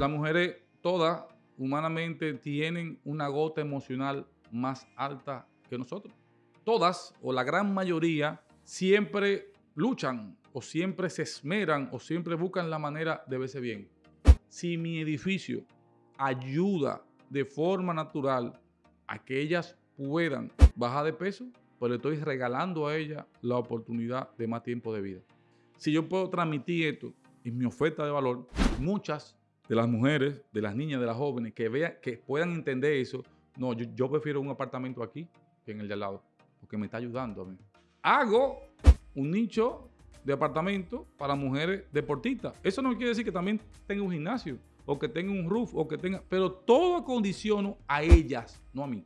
las mujeres todas humanamente tienen una gota emocional más alta que nosotros. Todas o la gran mayoría siempre luchan o siempre se esmeran o siempre buscan la manera de verse bien. Si mi edificio ayuda de forma natural a que ellas puedan bajar de peso, pues le estoy regalando a ellas la oportunidad de más tiempo de vida. Si yo puedo transmitir esto en mi oferta de valor, muchas de las mujeres, de las niñas, de las jóvenes que vean, que puedan entender eso, no, yo, yo prefiero un apartamento aquí que en el de al lado, porque me está ayudando a mí. Hago un nicho de apartamento para mujeres deportistas. Eso no quiere decir que también tenga un gimnasio o que tenga un roof o que tenga, pero todo acondiciono a ellas, no a mí.